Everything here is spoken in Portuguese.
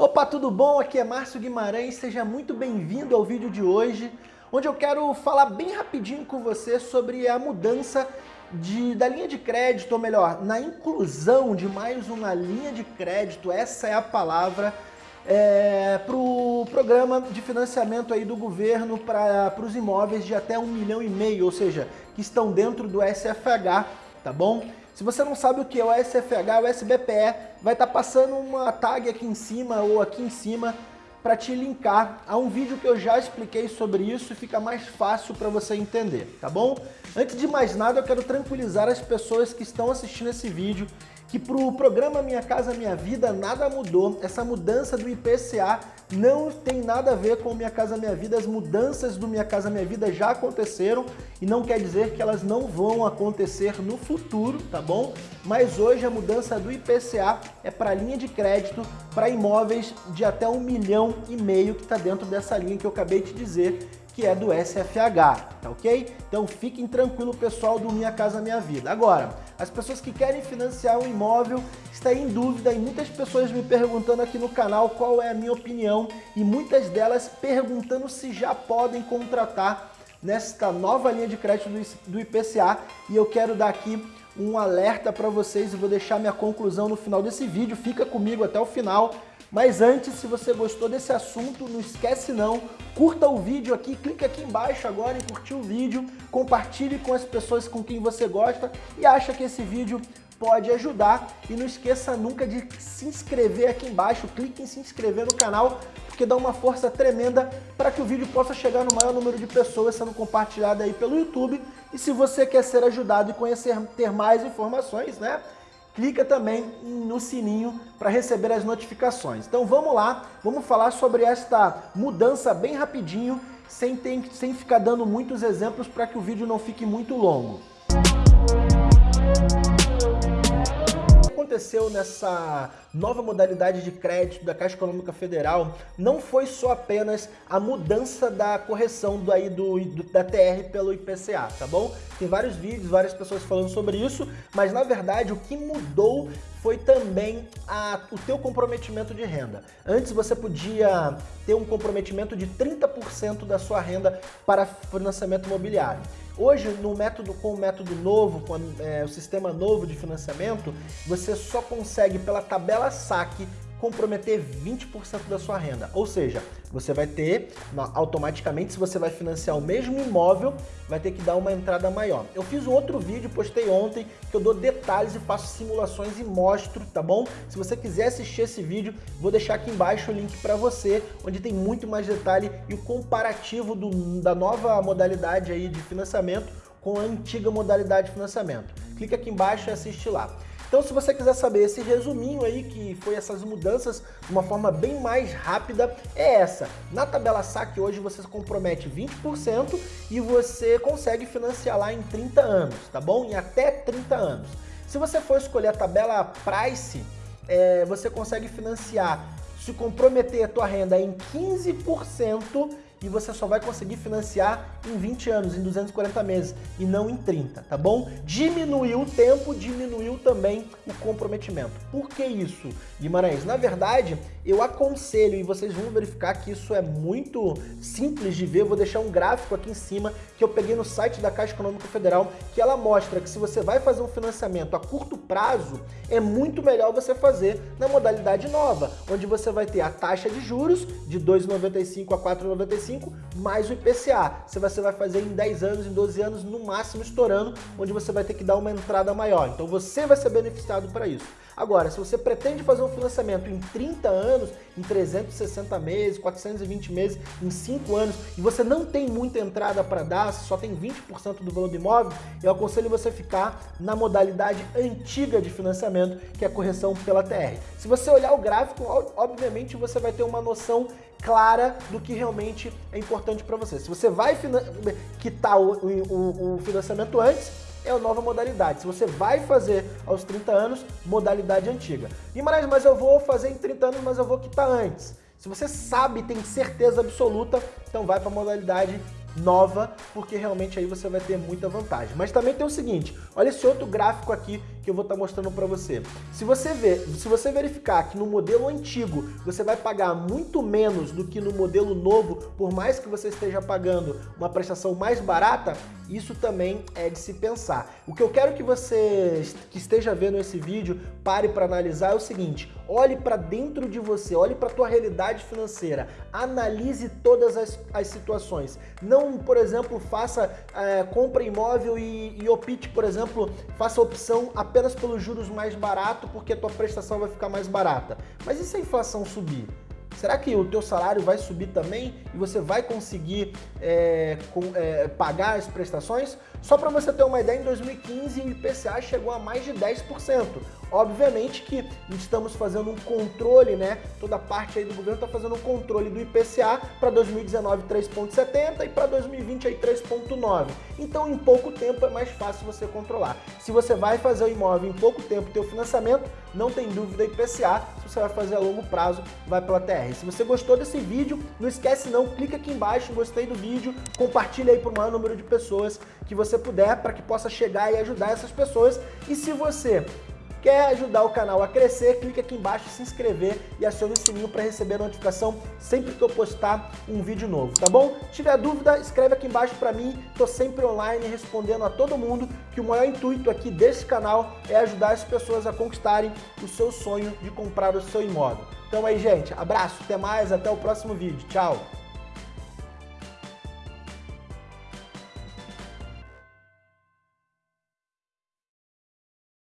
Opa, tudo bom? Aqui é Márcio Guimarães, seja muito bem-vindo ao vídeo de hoje, onde eu quero falar bem rapidinho com você sobre a mudança de, da linha de crédito, ou melhor, na inclusão de mais uma linha de crédito, essa é a palavra, é, para o programa de financiamento aí do governo para os imóveis de até um milhão e meio, ou seja, que estão dentro do SFH, tá bom? Se você não sabe o que é o SFH, o SBPE, vai estar tá passando uma tag aqui em cima ou aqui em cima para te linkar a um vídeo que eu já expliquei sobre isso e fica mais fácil para você entender, tá bom? Antes de mais nada, eu quero tranquilizar as pessoas que estão assistindo esse vídeo que para o programa Minha Casa Minha Vida nada mudou. Essa mudança do IPCA não tem nada a ver com Minha Casa Minha Vida. As mudanças do Minha Casa Minha Vida já aconteceram e não quer dizer que elas não vão acontecer no futuro, tá bom? Mas hoje a mudança do IPCA é para linha de crédito para imóveis de até um milhão e meio que está dentro dessa linha que eu acabei de dizer que é do SFH, tá ok? Então fiquem tranquilo pessoal do Minha Casa Minha Vida. Agora, as pessoas que querem financiar um imóvel, está em dúvida e muitas pessoas me perguntando aqui no canal qual é a minha opinião e muitas delas perguntando se já podem contratar nesta nova linha de crédito do IPCA e eu quero dar aqui um alerta para vocês e vou deixar minha conclusão no final desse vídeo, fica comigo até o final. Mas antes, se você gostou desse assunto, não esquece não, curta o vídeo aqui, clique aqui embaixo agora em curtir o vídeo, compartilhe com as pessoas com quem você gosta e acha que esse vídeo pode ajudar. E não esqueça nunca de se inscrever aqui embaixo, clique em se inscrever no canal, porque dá uma força tremenda para que o vídeo possa chegar no maior número de pessoas sendo compartilhado aí pelo YouTube. E se você quer ser ajudado e conhecer, ter mais informações, né? clica também no sininho para receber as notificações. Então vamos lá, vamos falar sobre esta mudança bem rapidinho, sem, ter, sem ficar dando muitos exemplos para que o vídeo não fique muito longo. Aconteceu nessa nova modalidade de crédito da Caixa Econômica Federal não foi só apenas a mudança da correção do, aí do, do, da TR pelo IPCA, tá bom? Tem vários vídeos, várias pessoas falando sobre isso, mas na verdade o que mudou foi também a, o teu comprometimento de renda. Antes você podia ter um comprometimento de 30% da sua renda para financiamento imobiliário. Hoje, no método, com o método novo, com é, o sistema novo de financiamento, você só consegue pela tabela saque comprometer 20% da sua renda. Ou seja, você vai ter, automaticamente, se você vai financiar o mesmo imóvel, vai ter que dar uma entrada maior. Eu fiz um outro vídeo, postei ontem, que eu dou detalhes e faço simulações e mostro, tá bom? Se você quiser assistir esse vídeo, vou deixar aqui embaixo o link para você, onde tem muito mais detalhe e o comparativo do, da nova modalidade aí de financiamento com a antiga modalidade de financiamento. Clica aqui embaixo e assiste lá. Então se você quiser saber esse resuminho aí, que foi essas mudanças de uma forma bem mais rápida, é essa. Na tabela saque hoje você compromete 20% e você consegue financiar lá em 30 anos, tá bom? Em até 30 anos. Se você for escolher a tabela price, é, você consegue financiar, se comprometer a tua renda em 15% e você só vai conseguir financiar em 20 anos, em 240 meses e não em 30, tá bom? Diminuiu o tempo, diminuiu também o comprometimento. Por que isso, Guimarães? Na verdade, eu aconselho, e vocês vão verificar que isso é muito simples de ver, eu vou deixar um gráfico aqui em cima que eu peguei no site da Caixa Econômica Federal, que ela mostra que se você vai fazer um financiamento a curto prazo, é muito melhor você fazer na modalidade nova, onde você vai ter a taxa de juros de 2,95 a 4,95 mais o IPCA. Se você vai fazer em 10 anos, em 12 anos, no máximo estourando, onde você vai ter que dar uma entrada maior. Então você vai ser beneficiado para isso. Agora, se você pretende fazer um financiamento em 30 anos, em 360 meses, 420 meses, em 5 anos, e você não tem muita entrada para dar, só tem 20% do valor do imóvel, eu aconselho você ficar na modalidade antiga de financiamento, que é a correção pela TR. Se você olhar o gráfico, obviamente você vai ter uma noção clara do que realmente é importante para você. Se você vai quitar o, o, o financiamento antes, é a nova modalidade. Se você vai fazer aos 30 anos, modalidade antiga. Guimarães, mas eu vou fazer em 30 anos, mas eu vou quitar antes. Se você sabe, tem certeza absoluta, então vai para a modalidade nova, porque realmente aí você vai ter muita vantagem. Mas também tem o seguinte, olha esse outro gráfico aqui que eu vou estar tá mostrando para você. Se você ver, se você verificar que no modelo antigo você vai pagar muito menos do que no modelo novo, por mais que você esteja pagando uma prestação mais barata, isso também é de se pensar. O que eu quero que você que esteja vendo esse vídeo pare para analisar é o seguinte, olhe para dentro de você, olhe para a tua realidade financeira, analise todas as, as situações. Não, por exemplo, faça, é, compra imóvel e, e opte, por exemplo, faça opção apenas pelos juros mais barato porque a tua prestação vai ficar mais barata. Mas e se a inflação subir? Será que o teu salário vai subir também e você vai conseguir é, com, é, pagar as prestações? Só para você ter uma ideia, em 2015 o IPCA chegou a mais de 10%. Obviamente que estamos fazendo um controle, né? Toda parte aí do governo está fazendo um controle do IPCA para 2019 3,70 e para 2020 aí 3,9. Então em pouco tempo é mais fácil você controlar. Se você vai fazer o imóvel em pouco tempo, teu financiamento, não tem dúvida IPCA. Se você vai fazer a longo prazo, vai pela TR. Se você gostou desse vídeo, não esquece não, clica aqui embaixo, gostei do vídeo, compartilha aí para o maior número de pessoas que você puder para que possa chegar e ajudar essas pessoas. E se você Quer ajudar o canal a crescer? Clique aqui embaixo, se inscrever e acione o sininho para receber notificação sempre que eu postar um vídeo novo, tá bom? Se tiver dúvida, escreve aqui embaixo para mim, tô sempre online respondendo a todo mundo, que o maior intuito aqui desse canal é ajudar as pessoas a conquistarem o seu sonho de comprar o seu imóvel. Então aí, gente, abraço, até mais, até o próximo vídeo. Tchau!